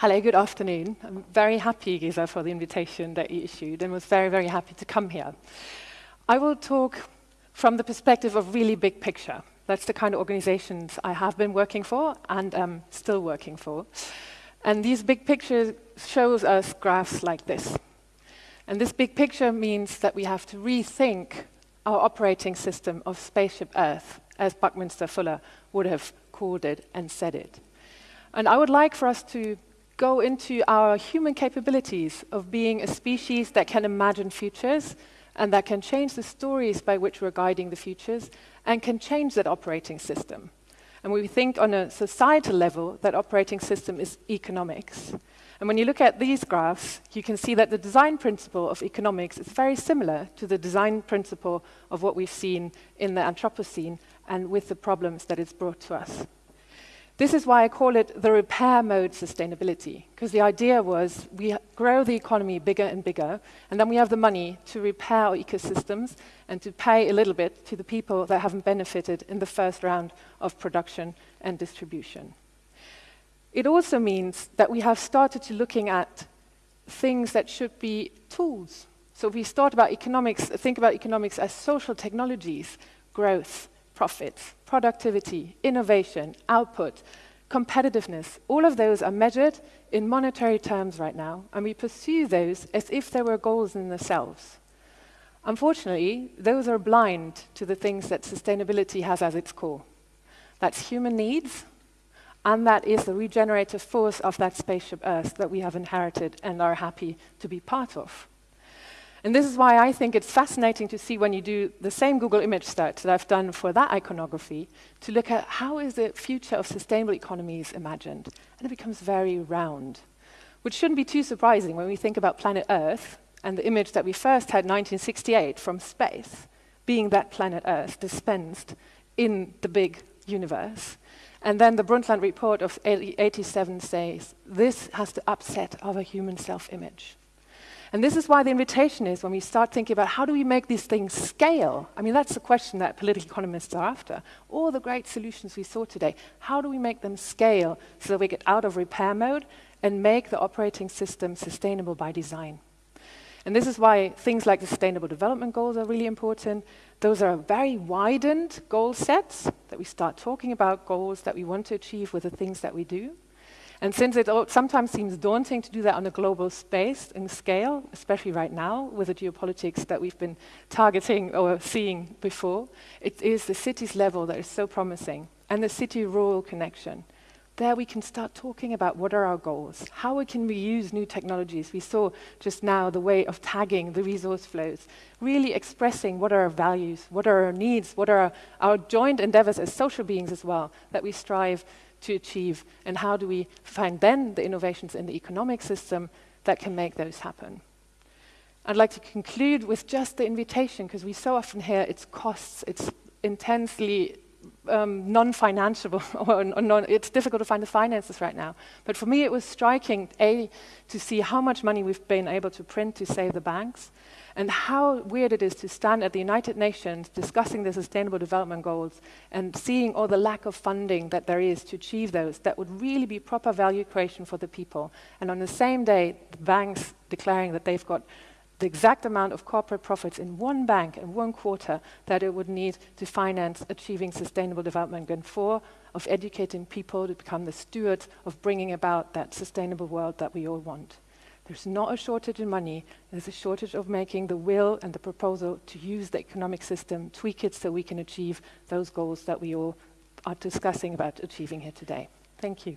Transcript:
Hello, good afternoon. I'm very happy, Giza, for the invitation that you issued and was very, very happy to come here. I will talk from the perspective of really big picture. That's the kind of organizations I have been working for and am still working for. And these big pictures shows us graphs like this. And this big picture means that we have to rethink our operating system of Spaceship Earth, as Buckminster Fuller would have called it and said it. And I would like for us to go into our human capabilities of being a species that can imagine futures and that can change the stories by which we're guiding the futures and can change that operating system. And we think on a societal level, that operating system is economics. And when you look at these graphs, you can see that the design principle of economics is very similar to the design principle of what we've seen in the Anthropocene and with the problems that it's brought to us. This is why I call it the repair mode sustainability, because the idea was we grow the economy bigger and bigger, and then we have the money to repair our ecosystems and to pay a little bit to the people that haven't benefited in the first round of production and distribution. It also means that we have started to looking at things that should be tools. So we start about economics, think about economics as social technologies, growth, profits, productivity, innovation, output, competitiveness, all of those are measured in monetary terms right now, and we pursue those as if they were goals in themselves. Unfortunately, those are blind to the things that sustainability has as its core. That's human needs, and that is the regenerative force of that spaceship Earth that we have inherited and are happy to be part of. And this is why I think it's fascinating to see when you do the same Google image search that I've done for that iconography, to look at how is the future of sustainable economies imagined. And it becomes very round, which shouldn't be too surprising when we think about planet Earth and the image that we first had in 1968 from space, being that planet Earth dispensed in the big universe. And then the Brundtland report of 87 says, this has to upset our human self-image. And this is why the invitation is when we start thinking about how do we make these things scale? I mean, that's the question that political economists are after. All the great solutions we saw today, how do we make them scale so that we get out of repair mode and make the operating system sustainable by design? And this is why things like the Sustainable Development Goals are really important. Those are very widened goal sets that we start talking about goals that we want to achieve with the things that we do. And since it sometimes seems daunting to do that on a global space and scale, especially right now with the geopolitics that we've been targeting or seeing before, it is the city's level that is so promising and the city-rural connection. There we can start talking about what are our goals, how can we use new technologies. We saw just now the way of tagging the resource flows, really expressing what are our values, what are our needs, what are our, our joint endeavors as social beings as well, that we strive to achieve, and how do we find then the innovations in the economic system that can make those happen. I'd like to conclude with just the invitation, because we so often hear it's costs, it's intensely um, non-financeable, or, non it's difficult to find the finances right now. But for me, it was striking, A, to see how much money we've been able to print to save the banks, and how weird it is to stand at the United Nations discussing the Sustainable Development Goals and seeing all the lack of funding that there is to achieve those that would really be proper value creation for the people. And on the same day, the banks declaring that they've got the exact amount of corporate profits in one bank in one quarter that it would need to finance achieving sustainable development and four, of educating people to become the stewards of bringing about that sustainable world that we all want. There's not a shortage in money, there's a shortage of making the will and the proposal to use the economic system, tweak it so we can achieve those goals that we all are discussing about achieving here today. Thank you.